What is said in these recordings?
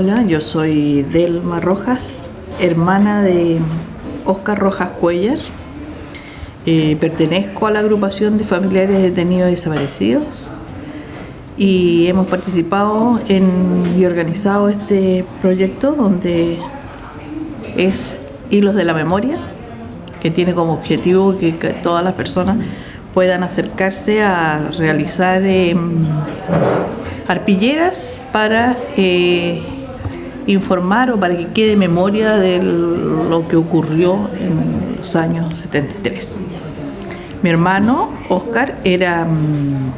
Hola, yo soy Delma Rojas, hermana de Oscar Rojas Cuellar. Eh, pertenezco a la agrupación de familiares detenidos y desaparecidos y hemos participado en, y organizado este proyecto donde es Hilos de la Memoria, que tiene como objetivo que, todas las personas puedan acercarse a realizar em, arpilleras para eh, informar o para que quede memoria de lo que ocurrió en los años 73. Mi hermano, Oscar, era mm,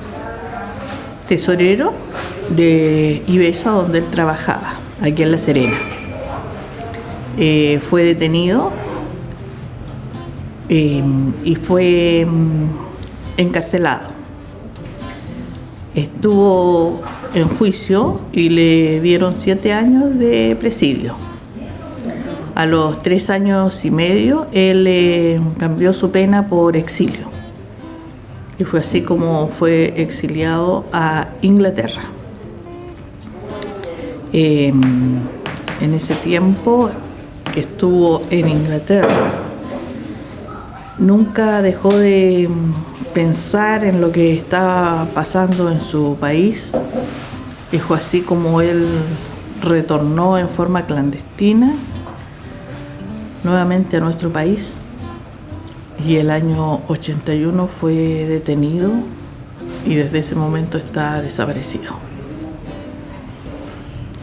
tesorero de Ibesa, donde él trabajaba, aquí en La Serena. Eh, fue detenido eh, y fue mm, encarcelado. Estuvo en juicio y le dieron siete años de presidio. A los tres años y medio él eh, cambió su pena por exilio y fue así como fue exiliado a Inglaterra. Em, en ese tiempo que estuvo en Inglaterra, nunca dejó de pensar en lo que estaba pasando en su país y fue así como él retornó en forma clandestina nuevamente a nuestro país y el año 81 fue detenido y desde ese momento está desaparecido.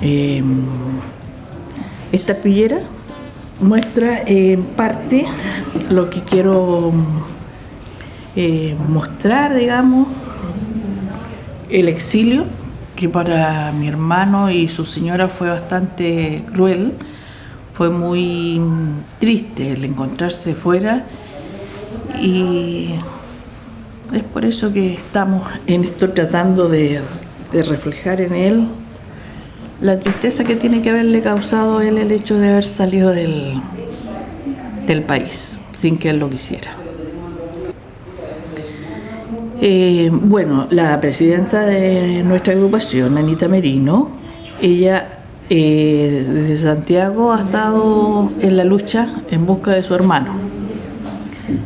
Em, esta pillera muestra en parte lo que quiero eh, mostrar, digamos, el exilio, que para mi hermano y su señora fue bastante cruel, fue muy triste el encontrarse fuera y es por eso que estamos en esto tratando de, reflejar en él la tristeza que tiene que haberle causado él el hecho de haber salido del, del país sin que él lo quisiera. Eh, bueno, la presidenta de nuestra agrupación, Anita Merino, ella eh, desde Santiago ha estado en la lucha en busca de su hermano.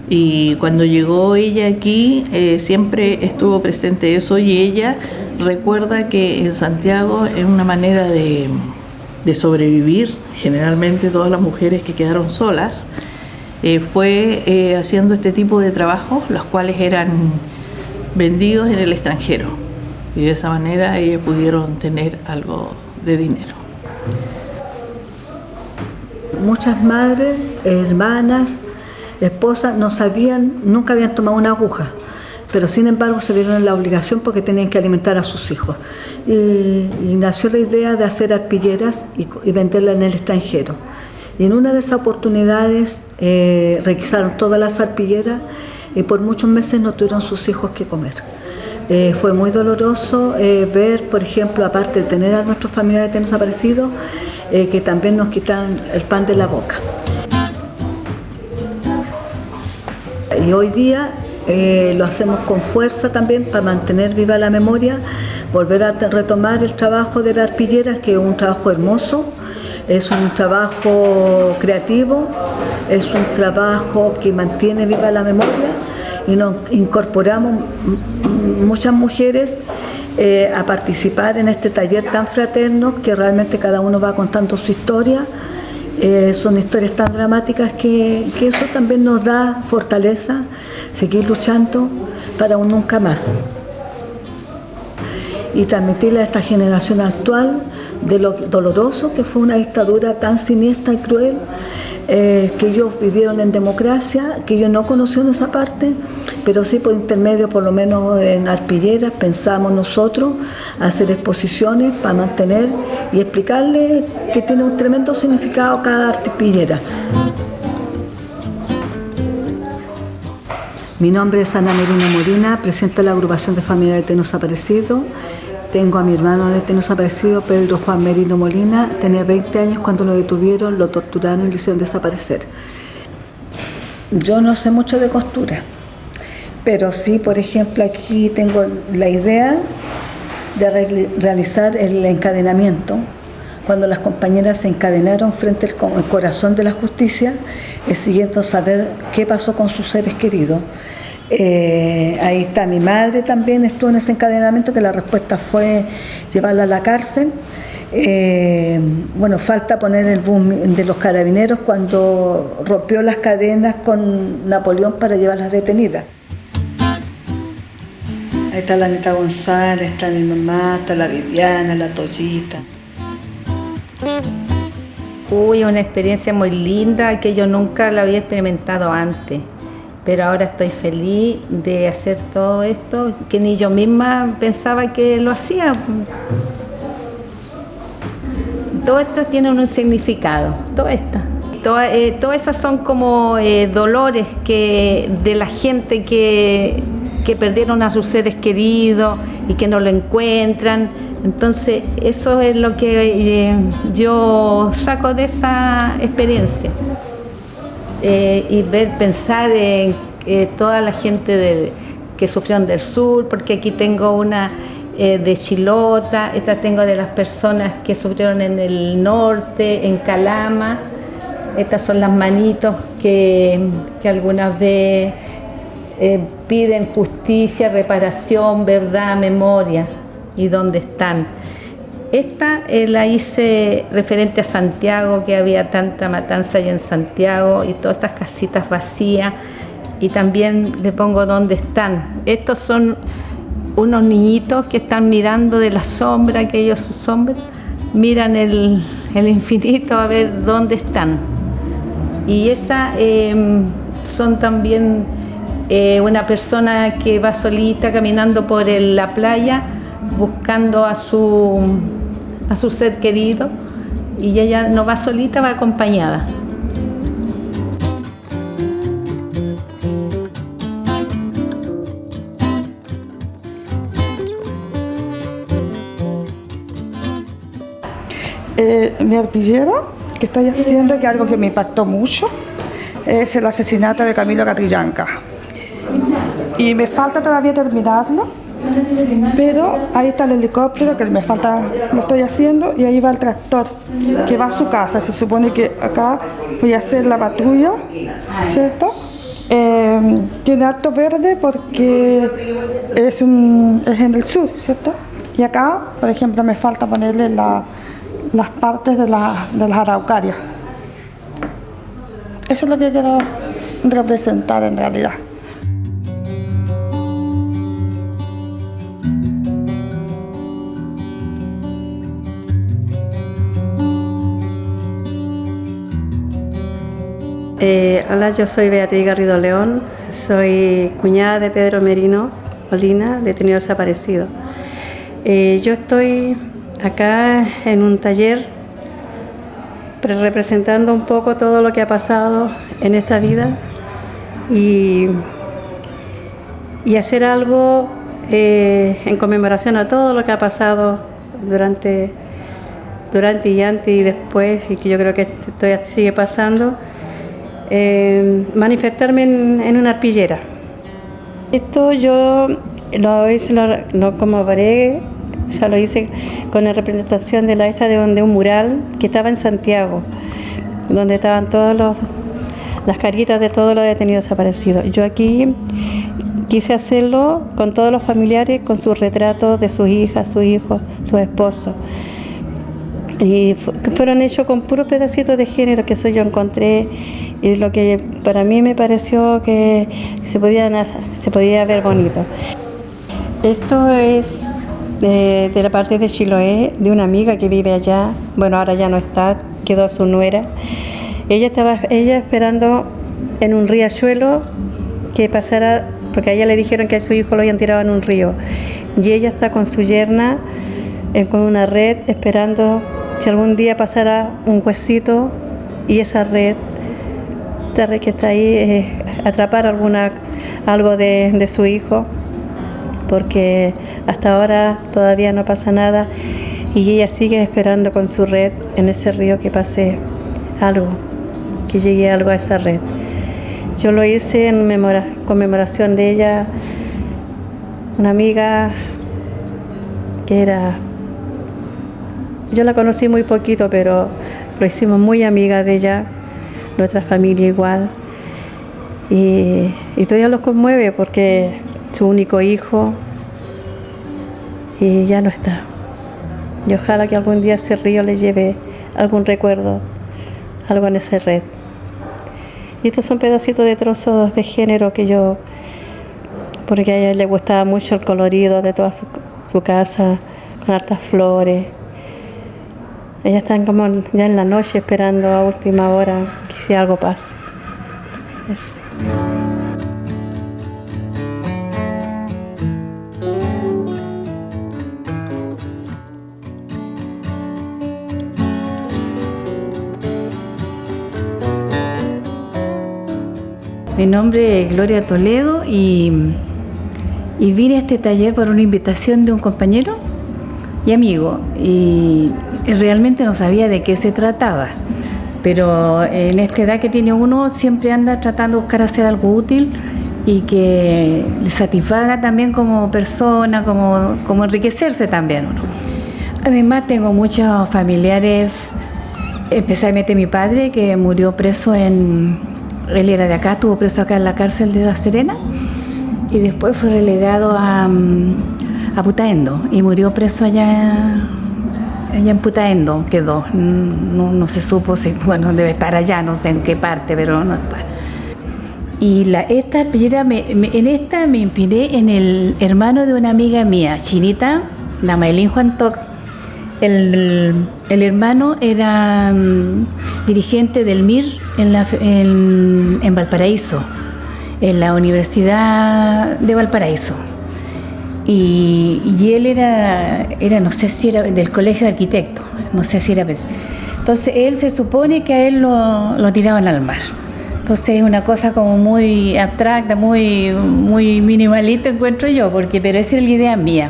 Y cuando llegó ella aquí eh, siempre estuvo presente eso y ella recuerda que en Santiago es una manera de, sobrevivir, generalmente todas las mujeres que quedaron solas, eh, fue haciendo este tipo de trabajos, los cuales eran vendidos en el extranjero y de esa manera ellas pudieron tener algo de dinero. Muchas madres, hermanas, esposas no sabían, nunca habían tomado una aguja, pero sin embargo se vieron en la obligación porque tenían que alimentar a sus hijos. Y, nació la idea de hacer arpilleras y, y venderlas en el extranjero. Y en una de esas oportunidades eh, requisaron todas las arpilleras y por muchos meses no tuvieron sus hijos que comer. Eh, fue muy doloroso eh, ver, por ejemplo, aparte de tener a nuestros familiares desaparecidos, que también nos quitan el pan de la boca. Y hoy día eh, lo hacemos con fuerza también para mantener viva la memoria, volver a retomar el trabajo de las arpilleras, que es un trabajo hermoso, es un trabajo creativo, es un trabajo que mantiene viva la memoria y nos incorporamos muchas mujeres eh, a participar en este taller tan fraterno que realmente cada uno va contando su historia eh, son historias tan dramáticas que, eso también nos da fortaleza, seguir luchando para un nunca más. Y transmitirle a esta generación actual de lo doloroso que fue una dictadura tan siniestra y cruel eh, que ellos vivieron en democracia, que ellos no conocieron esa parte, pero sí por intermedio, por lo menos en Arpilleras, pensamos nosotros hacer exposiciones para mantener y explicarles que tiene un tremendo significado cada arpillera. Mi nombre es Ana Merino Molina, presidenta de la agrupación de familia de Tenos Aparecido. Tengo a mi hermano de desaparecido, Pedro Juan Merino Molina. Tenía 20 años cuando lo detuvieron, lo torturaron y lo hicieron desaparecer. Yo no sé mucho de costura, pero sí, por ejemplo, aquí tengo la idea de realizar el encadenamiento cuando las compañeras se encadenaron frente al corazón de la justicia, siguiendo saber qué pasó con sus seres queridos. Eh, ahí está mi madre también, estuvo en ese encadenamiento, que la respuesta fue llevarla a la cárcel. Eh, bueno, falta poner el boom de los carabineros cuando rompió las cadenas con Napoleón para llevarlas detenidas. Ahí está la Anita González, está mi mamá, está la Viviana, la Toyita. Uy, una experiencia muy linda que yo nunca la había experimentado antes pero ahora estoy feliz de hacer todo esto, que ni yo misma pensaba que lo hacía. Todo esto tiene un significado, todo esto. Eh, todas esas son como eh, dolores que, de la gente que, que perdieron a sus seres queridos y que no lo encuentran. Entonces, eso es lo que eh, yo saco de esa experiencia. Eh, y ver, pensar en eh, toda la gente que sufrieron del sur, porque aquí tengo una eh, de Chilota, esta tengo de las personas que sufrieron en el norte, en Calama, estas son las manitos que, que algunas veces piden justicia, reparación, verdad, memoria y dónde están. Esta eh, la hice referente a Santiago, que había tanta matanza allá en Santiago y todas estas casitas vacías. Y también le pongo dónde están. Estos son unos niñitos que están mirando de la sombra, que ellos sus sombras, miran el, infinito a ver dónde están. Y esa em, son también eh, una persona que va solita caminando por la playa buscando a su a su ser querido y ella no va solita, va acompañada. Eh, mi arpillera que estoy haciendo, que algo que me impactó mucho, es el asesinato de Camilo Catrillanca. Y me falta todavía terminarlo, pero ahí está el helicóptero que me falta, lo estoy haciendo y ahí va el tractor que va a su casa. Se supone que acá voy a hacer la patrulla, ¿cierto? Em, tiene alto verde porque es, un, es en el sur, ¿cierto? Y acá, por ejemplo, me falta ponerle las partes de, la, de las araucarias. Eso es lo que quiero representar en realidad. Eh, hola, yo soy Beatriz Garrido León, soy cuñada de Pedro Merino Molina, detenido desaparecido. Eh, yo estoy acá en un taller representando un poco todo lo que ha pasado en esta vida y, y hacer algo eh, en conmemoración a todo lo que ha pasado durante, durante y antes y después y que yo creo que esto sigue pasando eh, manifestarme en, una arpillera. Esto yo lo hice lo, como paré, ya lo hice con la representación de la esta de, un mural que estaba en Santiago, donde estaban todas las caritas de todos los detenidos desaparecidos. Yo aquí quise hacerlo con todos los familiares, con sus retratos de sus hijas, sus hijos, sus esposos y fueron hechos con puros pedacitos de género que eso yo encontré y lo que para mí me pareció que se podía, se podía ver bonito. Esto es de, la parte de Chiloé, de una amiga que vive allá, bueno ahora ya no está, quedó su nuera. Ella estaba ella esperando en un riachuelo que pasara, porque a ella le dijeron que a su hijo lo habían tirado en un río. Y ella está con su yerna, eh, con una red, esperando si algún día pasara un huesito y esa red, esta red que está ahí, eh, atrapar alguna, algo de, su hijo, porque hasta ahora todavía no pasa nada y ella sigue esperando con su red en ese río que pase algo, que llegue algo a esa red. Yo lo hice en conmemoración de ella, una amiga que era yo la conocí muy poquito, pero lo hicimos muy amiga de ella, nuestra familia igual. Y, todavía los conmueve porque su único hijo y ya no está. Y ojalá que algún día ese río le lleve algún recuerdo, algo en esa red. Y estos son pedacitos de trozos de género que yo, porque a ella le gustaba mucho el colorido de toda su, su casa, con hartas flores. Ellas están como ya en la noche esperando a última hora que si algo pase. Eso. Mi nombre es Gloria Toledo y, y vine a este taller por una invitación de un compañero y amigo y realmente no sabía de qué se trataba. Pero en esta edad que tiene uno siempre anda tratando de buscar hacer algo útil y que le satisfaga también como persona, como, como enriquecerse también uno. Además tengo muchos familiares, especialmente mi padre que murió preso en, él era de acá, estuvo preso acá en la cárcel de La Serena y después fue relegado a, a Putaendo y murió preso allá, allá en Putaendo, quedó. No, no se supo si, bueno, debe estar allá, no sé en qué parte, pero no está. Y la, esta me, me, en esta me inspiré en el hermano de una amiga mía, Chinita, Namaelín Juan Toc. El, el, hermano era um, dirigente del MIR en, la, en, en Valparaíso, en la Universidad de Valparaíso. Y, y, él era, era, no sé si era del colegio de arquitectos, no sé si era... Entonces él se supone que a él lo, lo tiraban al mar. Entonces es una cosa como muy abstracta, muy, muy minimalista encuentro yo, porque, pero esa era la idea mía.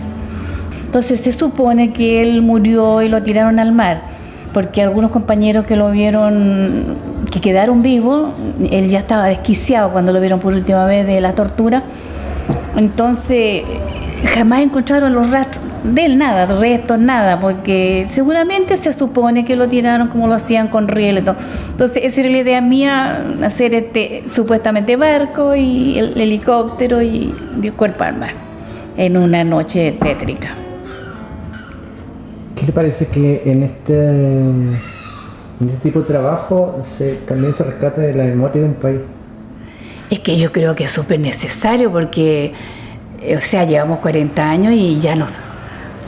Entonces se supone que él murió y lo tiraron al mar, porque algunos compañeros que lo vieron, que quedaron vivos, él ya estaba desquiciado cuando lo vieron por última vez de la tortura. Entonces jamás encontraron los rastros de él, nada, restos, nada, porque seguramente se supone que lo tiraron como lo hacían con riel. Entonces esa era la idea mía, hacer este supuestamente barco y el helicóptero y el cuerpo al mar en una noche tétrica. ¿Qué le parece que en este, en este tipo de trabajo se, también se rescata de la memoria de un país? Es que yo creo que es súper necesario porque, o sea, llevamos 40 años y ya nos,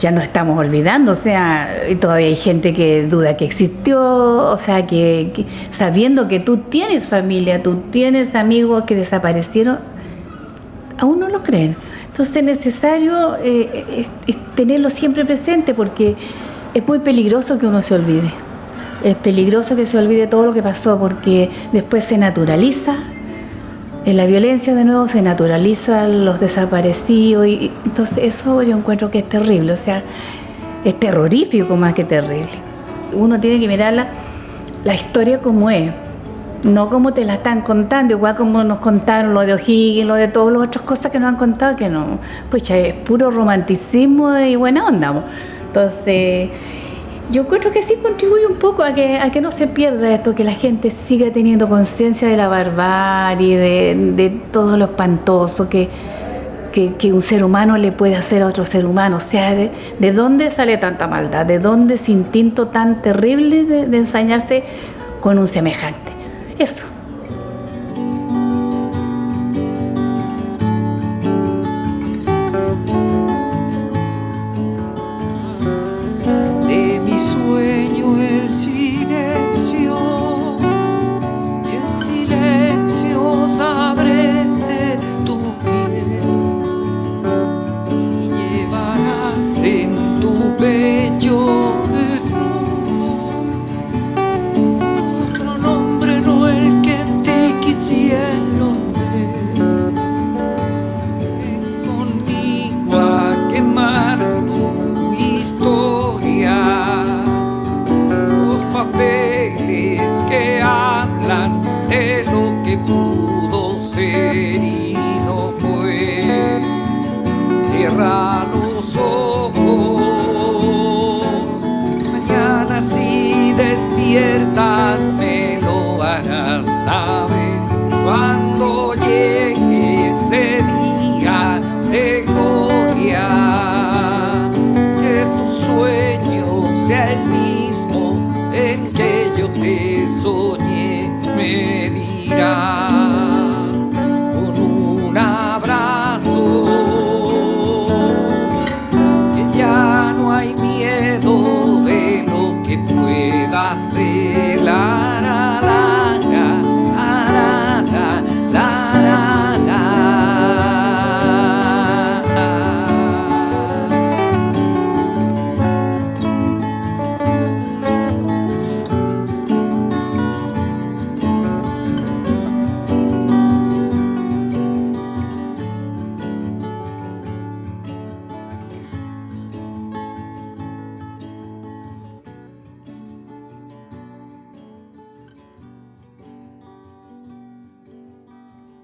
ya no estamos olvidando, o sea, todavía hay gente que duda que existió, o sea, que, sabiendo que tú tienes familia, tú tienes amigos que desaparecieron, aún no lo creen. Entonces es necesario eh, tenerlo siempre presente porque es muy peligroso que uno se olvide. Es peligroso que se olvide todo lo que pasó porque después se naturaliza. En la violencia de nuevo se naturaliza los desaparecidos y entonces eso yo encuentro que es terrible, o sea, es terrorífico más que terrible. Uno tiene que mirar la, la historia como es, no como te la están contando, igual como nos contaron lo de O'Higgins, lo de todas las otras cosas que nos han contado, que no, pues es puro romanticismo y buena onda. Entonces, yo creo que sí contribuye un poco a que, a que no se pierda esto, que la gente siga teniendo conciencia de la barbarie, de, de todo lo espantoso que, que, que, un ser humano le puede hacer a otro ser humano. O sea, de, de dónde sale tanta maldad, de dónde ese instinto tan terrible de, de ensañarse con un semejante. Eso.